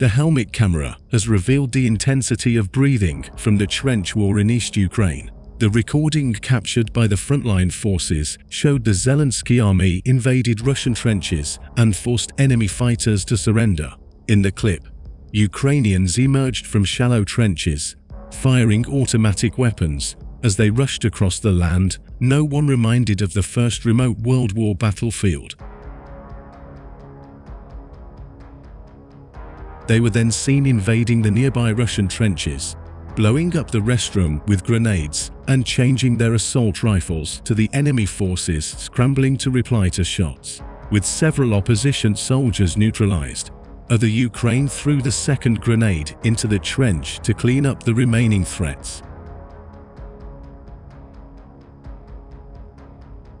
The helmet camera has revealed the intensity of breathing from the trench war in East Ukraine. The recording captured by the frontline forces showed the Zelensky army invaded Russian trenches and forced enemy fighters to surrender. In the clip, Ukrainians emerged from shallow trenches, firing automatic weapons. As they rushed across the land, no one reminded of the first remote World War battlefield. They were then seen invading the nearby Russian trenches, blowing up the restroom with grenades and changing their assault rifles to the enemy forces scrambling to reply to shots. With several opposition soldiers neutralized, other Ukraine threw the second grenade into the trench to clean up the remaining threats.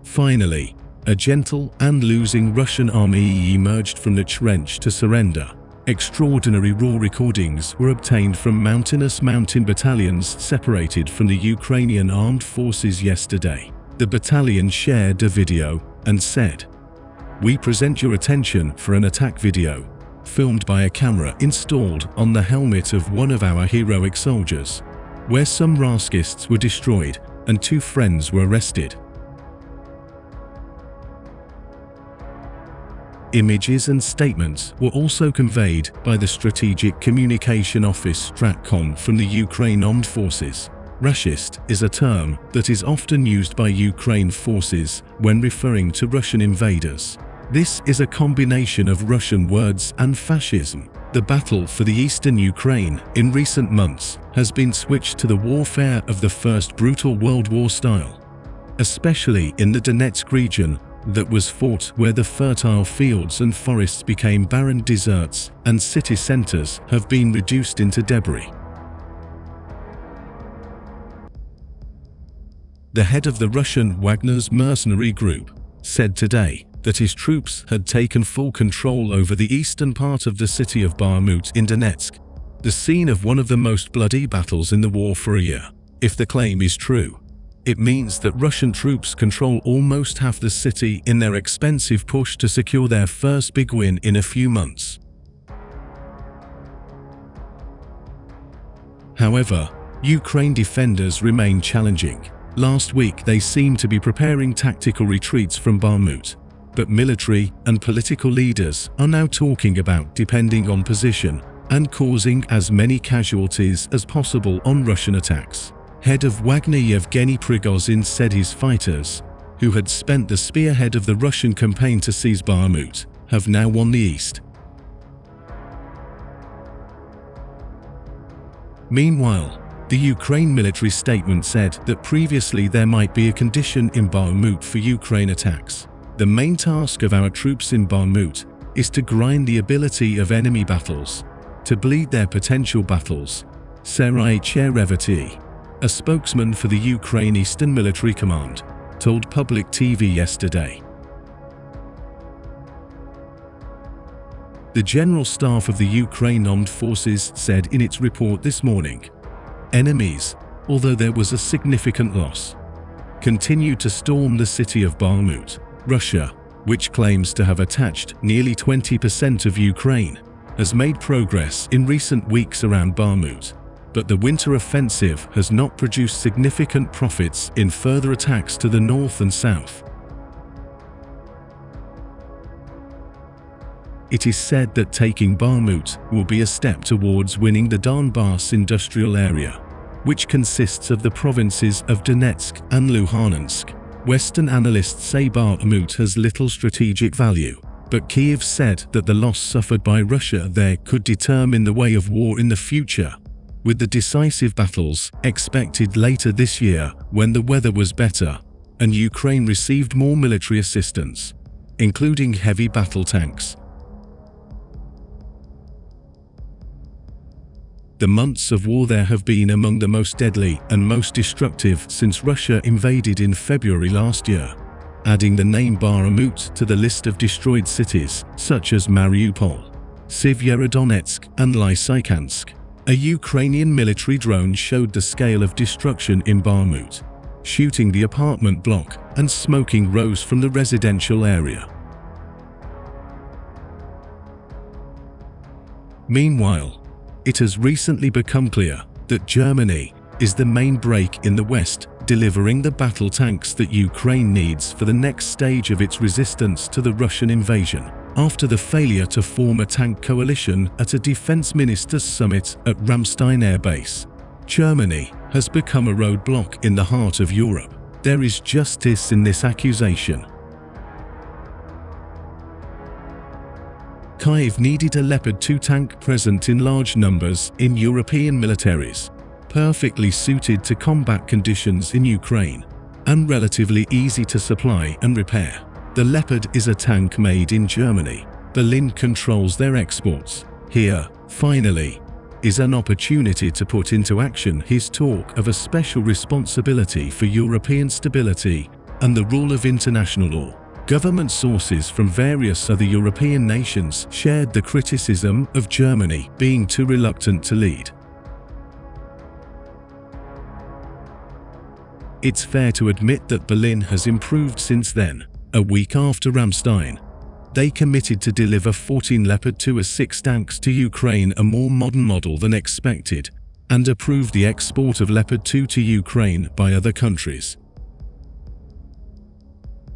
Finally, a gentle and losing Russian army emerged from the trench to surrender. Extraordinary raw recordings were obtained from mountainous mountain battalions separated from the Ukrainian armed forces yesterday. The battalion shared a video and said, We present your attention for an attack video, filmed by a camera installed on the helmet of one of our heroic soldiers, where some Rashists were destroyed and two friends were arrested. Images and statements were also conveyed by the Strategic Communication Office Stratcom from the Ukraine Armed Forces. Rashist is a term that is often used by Ukraine forces when referring to Russian invaders. This is a combination of Russian words and fascism. The battle for the eastern Ukraine in recent months has been switched to the warfare of the first brutal World War style, especially in the Donetsk region that was fought where the fertile fields and forests became barren deserts and city centers have been reduced into debris. The head of the Russian Wagner's mercenary group said today that his troops had taken full control over the eastern part of the city of Bakhmut in Donetsk, the scene of one of the most bloody battles in the war for a year. If the claim is true, it means that Russian troops control almost half the city in their expensive push to secure their first big win in a few months. However, Ukraine defenders remain challenging. Last week they seemed to be preparing tactical retreats from Bakhmut, but military and political leaders are now talking about depending on position and causing as many casualties as possible on Russian attacks. Head of Wagner Yevgeny Prigozhin said his fighters, who had spent the spearhead of the Russian campaign to seize Bakhmut, have now won the east. Meanwhile, the Ukraine military statement said that previously there might be a condition in Bakhmut for Ukraine attacks. The main task of our troops in Bakhmut is to grind the ability of enemy battles, to bleed their potential battles, Serhiy Cherevati, a spokesman for the Ukraine Eastern Military Command, told Public TV yesterday. The General Staff of the Ukraine Armed Forces said in its report this morning, enemies, although there was a significant loss, continued to storm the city of Bakhmut. Russia, which claims to have attached nearly 20% of Ukraine, has made progress in recent weeks around Bakhmut but the winter offensive has not produced significant profits in further attacks to the north and south. It is said that taking Bakhmut will be a step towards winning the Donbass industrial area, which consists of the provinces of Donetsk and Luhansk. Western analysts say Bakhmut has little strategic value, but Kiev said that the loss suffered by Russia there could determine the way of war in the future with the decisive battles expected later this year when the weather was better and Ukraine received more military assistance, including heavy battle tanks. The months of war there have been among the most deadly and most destructive since Russia invaded in February last year, adding the name Bakhmut to the list of destroyed cities such as Mariupol, Severodonetsk and Lysychansk. A Ukrainian military drone showed the scale of destruction in Bakhmut, shooting the apartment block and smoking rose from the residential area. Meanwhile, it has recently become clear that Germany is the main break in the West, delivering the battle tanks that Ukraine needs for the next stage of its resistance to the Russian invasion. After the failure to form a tank coalition at a defense ministers' summit at Ramstein Air Base, Germany has become a roadblock in the heart of Europe. There is justice in this accusation. Kyiv needed a Leopard 2 tank present in large numbers in European militaries, perfectly suited to combat conditions in Ukraine, and relatively easy to supply and repair. The Leopard is a tank made in Germany. Berlin controls their exports. Here, finally, is an opportunity to put into action his talk of a special responsibility for European stability and the rule of international law. Government sources from various other European nations shared the criticism of Germany being too reluctant to lead. It's fair to admit that Berlin has improved since then. A week after Ramstein, they committed to deliver 14 Leopard 2 6 tanks to Ukraine, a more modern model than expected, and approved the export of Leopard 2 to Ukraine by other countries.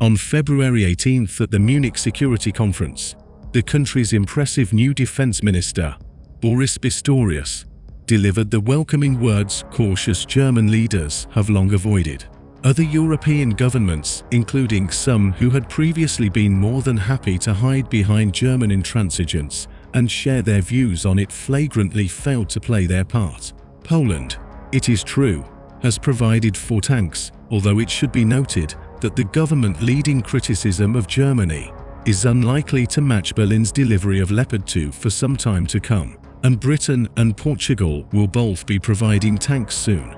On February 18th at the Munich Security Conference, the country's impressive new defense minister, Boris Pistorius, delivered the welcoming words cautious German leaders have long avoided. Other European governments, including some who had previously been more than happy to hide behind German intransigence and share their views on it flagrantly failed to play their part. Poland, it is true, has provided four tanks, although it should be noted that the government leading criticism of Germany is unlikely to match Berlin's delivery of Leopard 2 for some time to come, and Britain and Portugal will both be providing tanks soon.